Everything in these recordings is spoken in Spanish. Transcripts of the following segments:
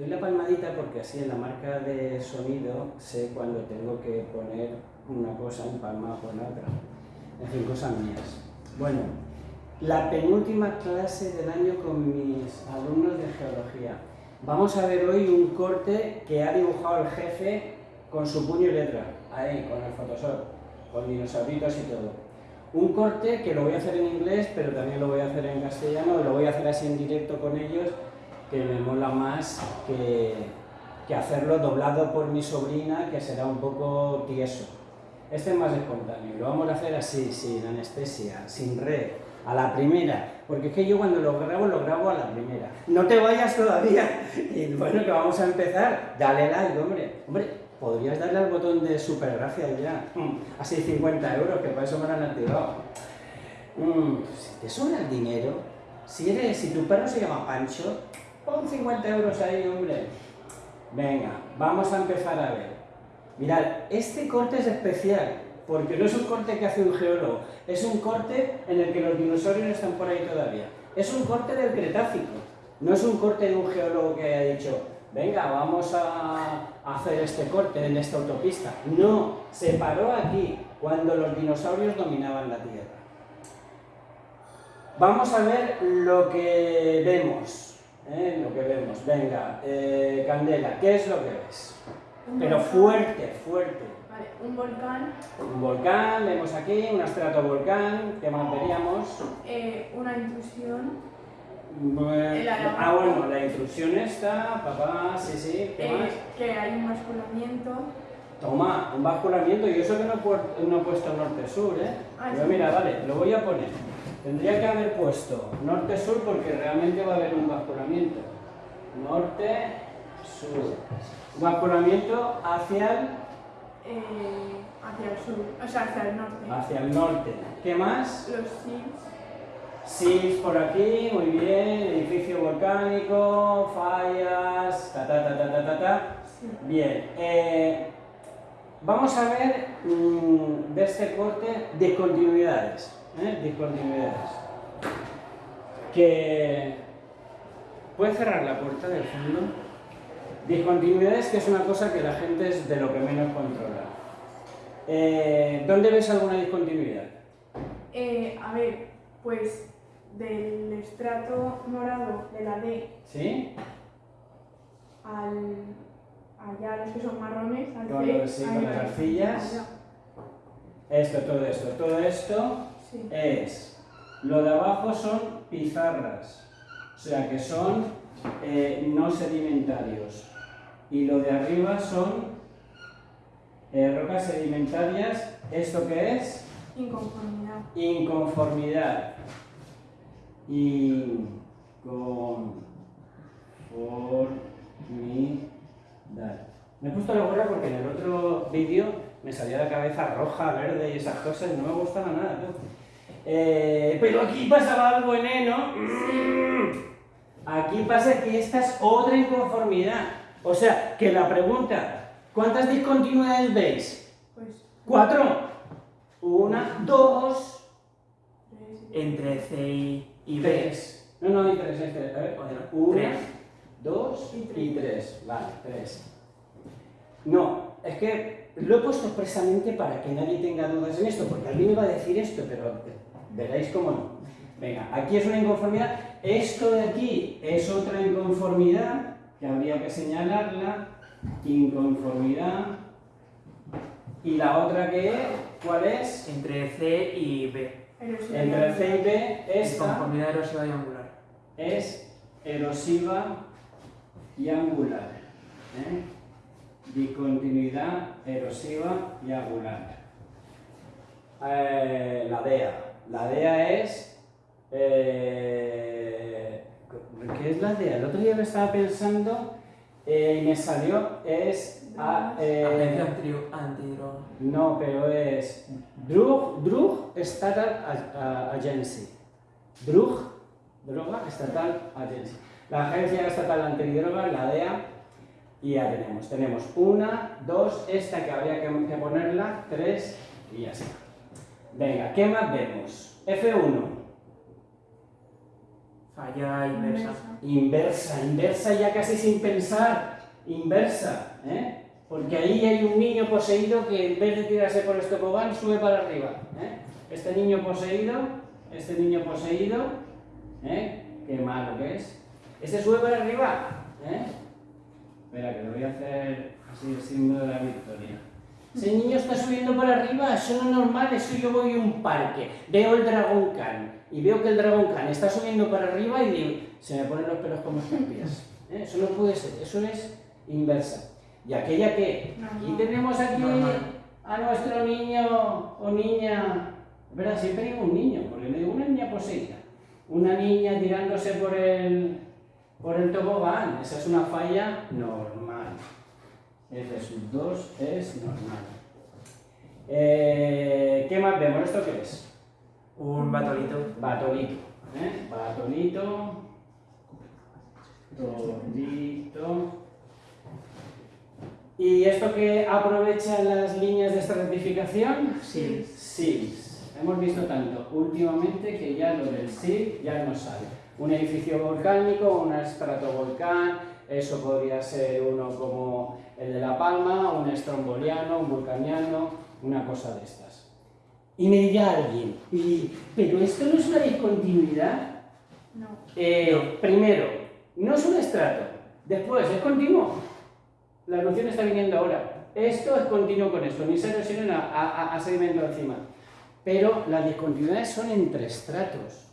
Doy la palmadita porque así en la marca de sonido sé cuando tengo que poner una cosa en palma o la otra. En fin, cosas mías. Bueno, la penúltima clase del año con mis alumnos de geología. Vamos a ver hoy un corte que ha dibujado el jefe con su puño y letra, ahí, con el Photoshop, con dinosauritos y todo. Un corte que lo voy a hacer en inglés, pero también lo voy a hacer en castellano, lo voy a hacer así en directo con ellos, que me mola más que, que hacerlo doblado por mi sobrina, que será un poco tieso. Este es más espontáneo, lo vamos a hacer así, sin anestesia, sin red, a la primera, porque es que yo cuando lo grabo, lo grabo a la primera. No te vayas todavía, y bueno, que vamos a empezar, dale like, hombre, hombre, podrías darle al botón de super gracias ya, mm, así 50 euros, que para eso me lo han activado. Mm, si te sobra el dinero, si, eres, si tu perro se llama Pancho, pon 50 euros ahí, hombre. Venga, vamos a empezar a ver. Mirad, este corte es especial, porque no es un corte que hace un geólogo, es un corte en el que los dinosaurios están por ahí todavía. Es un corte del Cretácico, no es un corte de un geólogo que haya dicho, venga, vamos a hacer este corte en esta autopista. No, se paró aquí, cuando los dinosaurios dominaban la Tierra. Vamos a ver lo que vemos. ¿Eh? Lo que vemos. Venga, eh, Candela, ¿qué es lo que ves? Pero fuerte, fuerte. Vale, un volcán. Un volcán, vemos aquí, un estratovolcán, ¿qué más veríamos? Eh, una intrusión. Bueno, ah, bueno, la intrusión está, papá, sí, sí, ¿qué eh, más? Que hay un basculamiento. Toma, un basculamiento, y eso que no he, no he puesto norte-sur, ¿eh? Ah, Pero mira, vale, lo voy a poner. Tendría que haber puesto norte-sur porque realmente va a haber un basculamiento. Norte-sur. Basculamiento hacia el, eh, hacia el sur, o sea, hacia el norte. hacia el norte. ¿Qué más? Los SILs. SIS por aquí, muy bien, edificio volcánico, fallas, ta ta ta ta ta ta ta. Sí. Bien, eh, vamos a ver mm, de este corte discontinuidades, ¿eh? discontinuidades. Que puede cerrar la puerta del fondo. Discontinuidades que es una cosa que la gente es de lo que menos controla. Eh, ¿Dónde ves alguna discontinuidad? Eh, a ver, pues del estrato morado de la D ¿Sí? al allá los que son marrones, al Con C, sí, con las arcillas. Allá. Esto, todo esto, todo esto Sí. es, lo de abajo son pizarras, o sea que son eh, no sedimentarios. Y lo de arriba son eh, rocas sedimentarias, ¿esto qué es? Inconformidad. Inconformidad. Inconformidad. Me he puesto la gorra porque en el otro vídeo me salía la cabeza roja, verde y esas cosas no me gustaba nada. Eh, pero aquí pasaba algo, eneno. Mm. Aquí pasa que esta es otra inconformidad. O sea, que la pregunta, ¿cuántas discontinuidades veis? Pues Cuatro. Una, dos, Entre C y, B. tres. No, no, hay tres. hay tres. A ver, una, tres. dos Y tres. y tres. Vale, tres. No, es que lo he puesto expresamente para que nadie tenga dudas en esto, porque alguien me va a decir esto, pero veréis cómo no. Venga, aquí es una inconformidad. Esto de aquí es otra inconformidad que habría que señalarla. Inconformidad. ¿Y la otra que es? ¿Cuál es? Entre C y B. Entre C y B, esta Conformidad erosiva y angular. es erosiva y angular. ¿eh? Discontinuidad erosiva y angular. Eh, la DEA. La DEA es... eh, ¿Qué es la DEA? El otro día lo estaba pensando eh, y me salió, es... a- eh, Agencia antidro- antidroga. no, pero es Drug, Drug Estatal A- A- Agency. Drug, Droga Estatal Agency. La Agencia Estatal Antidroga, la DEA, y ya tenemos. Tenemos una, dos, esta que habría que, ponerla, tres y ya está. Venga, ¿qué más vemos? F1. Falla inversa. Inversa, inversa ya casi sin pensar. Inversa, ¿eh? Porque ahí hay un niño poseído que en vez de tirarse por el tobogán sube para arriba. ¿eh? Este niño poseído, este niño poseído, ¿eh? Qué malo que es. Este sube para arriba, ¿eh? Espera, que lo voy a hacer así el símbolo de la victoria. Ese niño está subiendo para arriba, eso no es normal, eso yo voy a un parque, veo el Dragon Khan y veo que el Dragon Khan está subiendo para arriba y digo, se me ponen los pelos como escarpias. ¿Eh? Eso no puede ser, eso es inversa. Y aquella que, aquí tenemos aquí a nuestro niño o niña, ¿verdad? Siempre digo un niño, porque me digo una niña poseída, una niña tirándose por el, por el tobogán, esa es una falla normal. F sub 2 es normal. Eh, ¿Qué más vemos? ¿Esto qué es? Un batolito. Batolito. ¿eh? Batolito. Tolito. ¿Y esto que aprovechan las líneas de estratificación? Sí. SILS. Hemos visto tanto últimamente que ya lo del SIL ya no sale. Un edificio volcánico, un estratovolcán, eso podría ser uno como el de La Palma, un estromboliano, un vulcaniano, una cosa de estas. Y me dirá alguien, "Y- ¿pero esto no es una discontinuidad? No. Eh, primero, no es un estrato. Después, es continuo. La erupción está viniendo ahora. Esto es continuo con esto, ni se erosionan a, a- a sedimento encima. Pero las discontinuidades son entre estratos.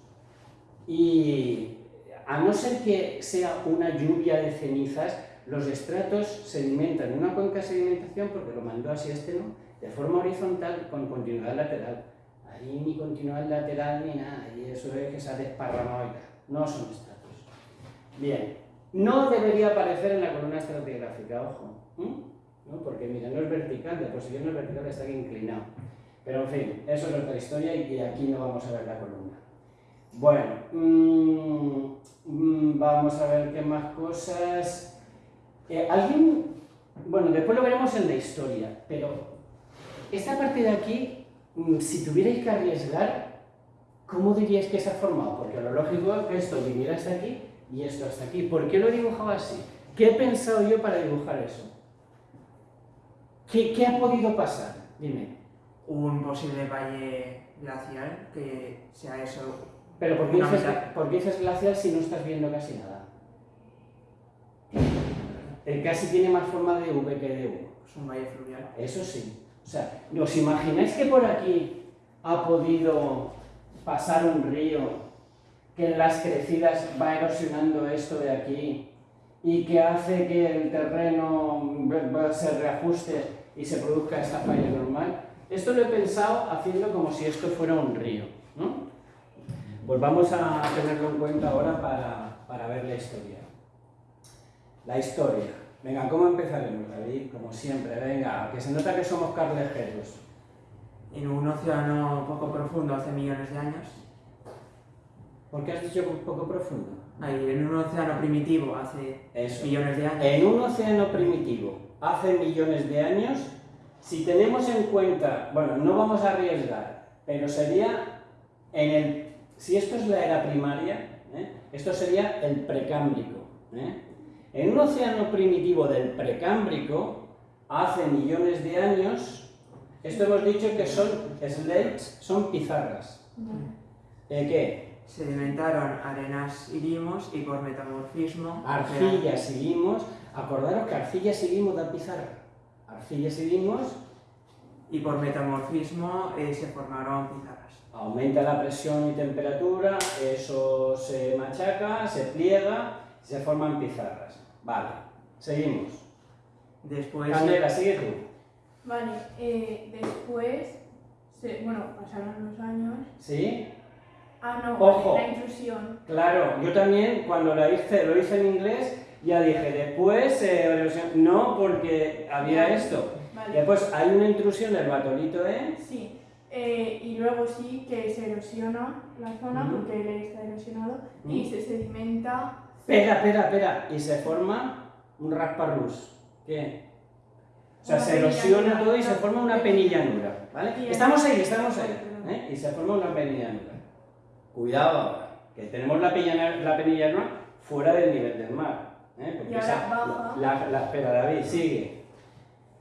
Y a no ser que sea una lluvia de cenizas, los estratos sedimentan en una cuenca de sedimentación, porque lo mandó así este, ¿no? De forma horizontal con continuidad lateral. Ahí ni continuidad lateral ni nada, y eso es que se ha desparramado. No son estratos. Bien, no debería aparecer en la columna estratigráfica, ojo. ¿No? Porque mira, no es vertical, de posición no es vertical, está aquí inclinado. Pero en fin, eso es otra historia y aquí no vamos a ver la columna. Bueno, mm, mm, vamos a ver qué más cosas. Eh, ¿Alguien? Bueno, después lo veremos en la historia, pero esta parte de aquí, mm, si tuvierais que arriesgar, ¿cómo diríais que se ha formado? Porque lo lógico es que esto viniera hasta aquí y esto hasta aquí. ¿Por qué lo he dibujado así? ¿Qué he pensado yo para dibujar eso? ¿Qué, qué ha podido pasar? Dime. Un posible valle glacial que sea eso. Pero ¿por qué, dices, por qué dices glacial si no estás viendo casi nada? El casi tiene más forma de V que de U. pues un valle fluvial. Eso sí. O sea, ¿os imagináis que por aquí ha podido pasar un río que en las crecidas va erosionando esto de aquí y que hace que el terreno se reajuste y se produzca esta falla normal? Esto lo he pensado haciendo como si esto fuera un río, ¿no? Pues vamos a tenerlo en cuenta ahora para, para ver la historia. La historia. Venga, ¿cómo empezaremos, David? Como siempre, venga, que se nota que somos carlejeros. En un océano poco profundo hace millones de años. ¿Por qué has dicho poco profundo? Ahí, en un océano primitivo hace Eso. millones de años. En un océano primitivo, hace millones de años, si tenemos en cuenta, bueno, no vamos a arriesgar, pero sería en el, si esto es la era primaria, ¿eh? esto sería el precámbrico. ¿eh? En un océano primitivo del precámbrico, hace millones de años, esto hemos dicho que son slates, son pizarras. ¿Eh, ¿Qué? Sedimentaron arenas y limos y por metamorfismo. Arcillas y limos. Acordaros que arcillas y limos da pizarra. Arcillas y limos Y por metamorfismo eh, se formaron pizarras. aumenta la presión y temperatura, eso se machaca, se pliega, se forman pizarras. Vale, seguimos. Después. Candela, sigue tú. Vale, eh, después, se- bueno, pasaron los años. ¿Sí? Ah, no, Ojo. la intrusión. Claro, yo también cuando lo hice, lo hice en inglés, ya dije, después, eh, no, porque había esto. Vale. Después hay una intrusión del batolito, ¿eh? Sí, eh, y luego sí que se erosiona la zona Ujú. porque él está erosionado y Ujú. se sedimenta. Espera, espera, espera. Y se forma un rasparrus. ¿Qué? O sea, Una se erosiona penillanura. todo y se forma una penillanura. ¿Vale? Y Estamos ahí, estamos ahí. ¿eh? Y se forma una penillanura. Cuidado ahora. que tenemos la penilla, la penilla Luna fuera del nivel del mar. ¿eh? Porque Y ahora esa- baja. La, la, espera, David, sigue.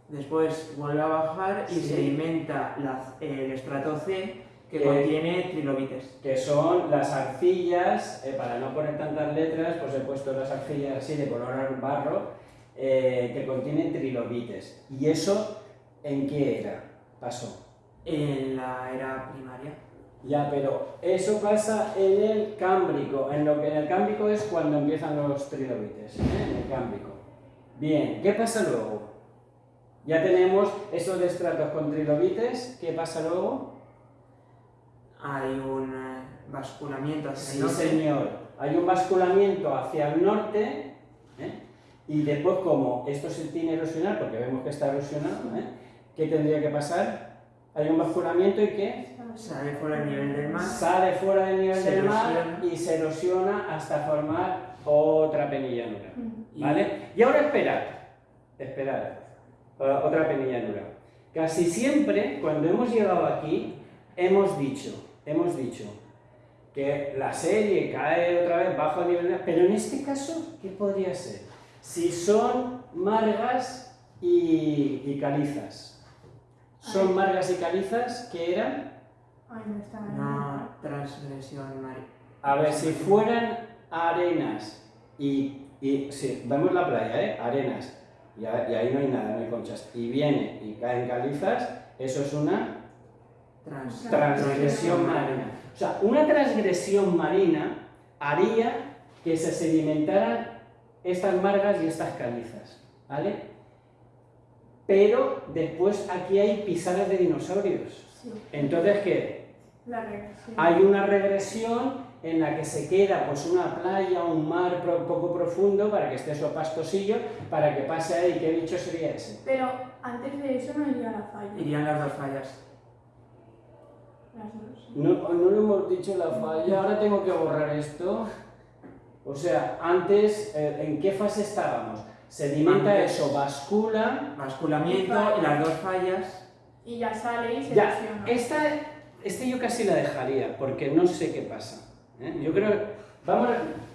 Después vuelve a bajar y Sí. sedimenta la- el estrato C que Que- contiene trilobites. que son las arcillas, eh, para no poner tantas letras, pues he puesto las arcillas así de color barro, eh, que contienen trilobites. ¿Y eso en qué era? Pasó. En la era primaria. Ya, pero eso pasa en el cámbrico, en lo que en el cámbrico es cuando empiezan los trilobites, ¿eh? en el cámbrico. Bien, ¿qué pasa luego? Ya tenemos esos estratos con trilobites, ¿qué pasa luego? Hay un eh, basculamiento hacia Sí, el norte. señor. Hay un basculamiento hacia el norte ¿eh? y después como esto se tiene erosionado, porque vemos que está erosionado, ¿eh? ¿qué tendría que pasar? Hay un basculamiento y ¿qué? Sale fuera del nivel del mar. Sale fuera del nivel Se del mar erosiona. y se erosiona hasta formar otra penillanura. ¿Vale? Y ahora esperad, esperad, eh, otra penillanura. Casi siempre, cuando hemos llegado aquí, hemos dicho, hemos dicho que la serie cae otra vez bajo el nivel de... Pero en este caso, ¿qué podría ser? Si son margas y, y calizas. ¿Son Ay. margas y calizas? ¿Qué eran? Ay, no está Una transgresión marítima. A ver, si fueran arenas y, y sí, vemos la playa, ¿eh? Arenas, y, a- y ahí no hay nada, no hay conchas, y viene y caen calizas, eso es una Trans- transgresión marina. O sea, una transgresión marina haría que se sedimentaran estas margas y estas calizas, ¿vale? Pero después aquí hay pisadas de dinosaurios. Sí, Entonces, ¿qué? la regresión. Hay una regresión en la que se queda pues una playa, un mar pro- poco profundo para que esté eso pastosillo, para que pase ahí. ¿Qué bicho sería ese? Pero antes de eso no iría la falla. Irían las dos fallas. Las dos. No, no lo hemos dicho la falla, ahora tengo que borrar esto. O sea, antes, eh, ¿en qué fase estábamos? Sedimenta Antes. eso, bascula. Basculamiento y las dos fallas. Y ya sale y se Ya, esta, este yo casi la dejaría, porque no sé qué pasa. ¿Eh? Yo creo, vamos,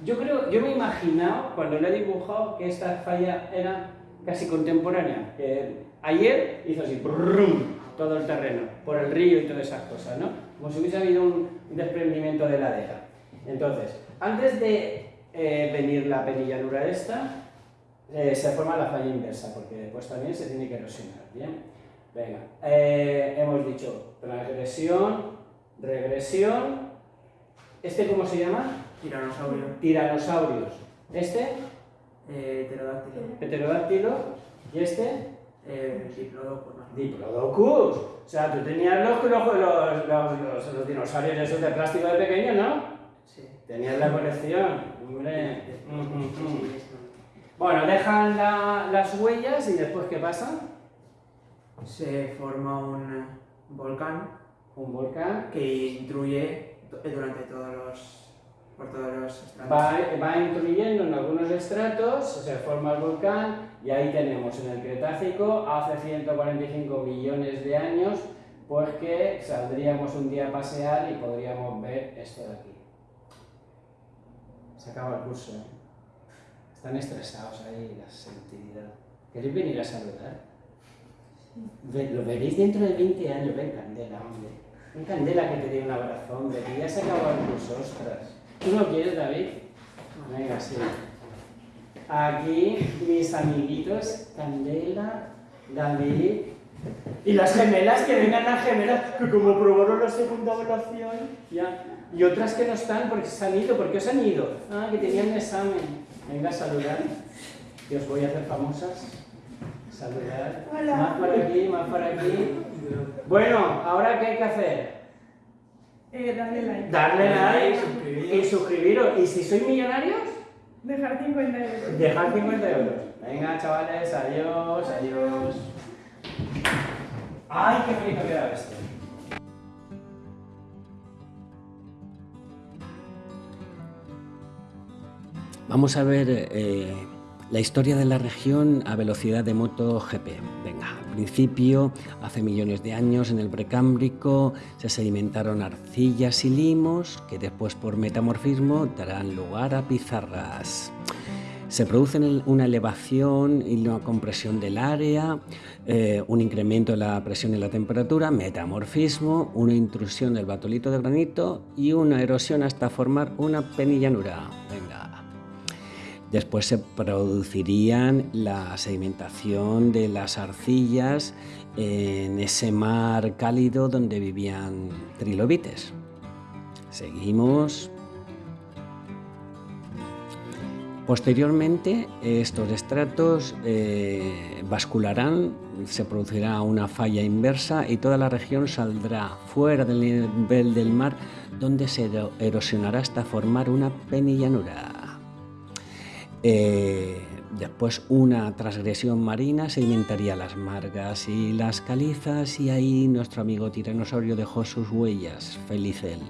yo creo, yo me he imaginado cuando lo he dibujado que esta falla era casi contemporánea. Que ayer hizo así, brum, todo el terreno, por el río y todas esas cosas, ¿no? Como si hubiese habido un desprendimiento de ladera. Entonces, antes de eh, venir la penillanura esta, eh, se forma la falla inversa, porque después también se tiene que erosionar, ¿bien? Venga, eh, hemos dicho transgresión, regresión, ¿este cómo se llama? Tiranosaurio. Tiranosaurios, este, Eh, pterodáctilo. heterodáctilo, y este, Eh, diplodocus, diplodocus. O sea, tú tenías los, los, los, dinosaurios esos de plástico de pequeño, ¿no? Sí. Tenías la colección, hombre. Mm, mm, mm. Bueno, dejan la- las huellas y después, ¿qué pasa? Se forma un volcán Un volcán que intruye durante todos los, por todos los estratos. Va, va intuyendo en algunos estratos, se forma el volcán y ahí tenemos en el Cretácico, hace 145 millones de años, pues que saldríamos un día a pasear y podríamos ver esto de aquí. Se acaba el curso, ¿eh? Están estresados ahí las actividades. ¿Queréis venir a saludar? Lo veréis dentro de 20 años, ven Candela, hombre. Ven Candela que te dé un abrazo, hombre, que ya se acabó el curso, ostras. ¿Tú no quieres, David? Venga, sí. Aquí mis amiguitos, Candela, David y las gemelas, que vengan las gemelas, que como probaron la segunda evaluación, ya. Y otras que no están porque se han ido, ¿por qué os han ido? Ah, que tenían un examen. Venga a saludar, que os voy a hacer famosas. Saludar. Hola. Más por aquí, más por aquí. Bueno, ahora ¿qué hay que hacer? Eh, darle like. Darle like Suscribiros. y suscribiros. Y si sois millonarios, Dejar 50 euros. Dejar 50 euros. Venga, chavales, adiós, adiós. ¡Ay, qué feliz ha quedado esto! Vamos a ver eh, La historia de la región a velocidad de moto GP. Venga, al principio, hace millones de años, en el Precámbrico, se sedimentaron arcillas y limos que después por metamorfismo darán lugar a pizarras. Se produce una elevación y una compresión del área, eh, un incremento de la presión y la temperatura, metamorfismo, una intrusión del batolito de granito y una erosión hasta formar una penillanura. Venga. Después se producirían la sedimentación de las arcillas en ese mar cálido donde vivían trilobites. Seguimos Posteriormente, estos estratos eh, bascularán, se producirá una falla inversa y toda la región saldrá fuera del nivel del mar, donde se erosionará hasta formar una penillanura. Eh, después, una transgresión marina sedimentaría las margas y las calizas, y ahí nuestro amigo tiranosaurio dejó sus huellas, feliz él.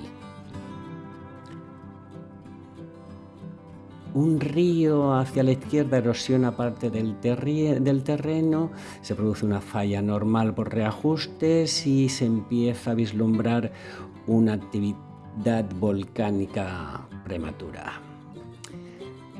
un río hacia la izquierda erosiona parte del, del, terreno, se produce una falla normal por reajustes y se empieza a vislumbrar una actividad volcánica prematura.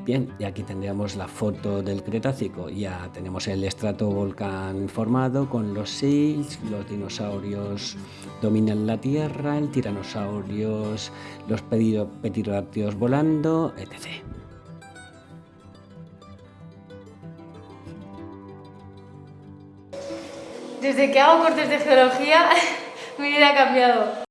Bien, y aquí tendríamos la foto del Cretácico. Ya tenemos el estrato volcán formado con los sills, los dinosaurios dominan la Tierra, el tiranosaurios, los pterodáctilos volando, etc. Desde que hago cortes de geología, mi vida ha cambiado.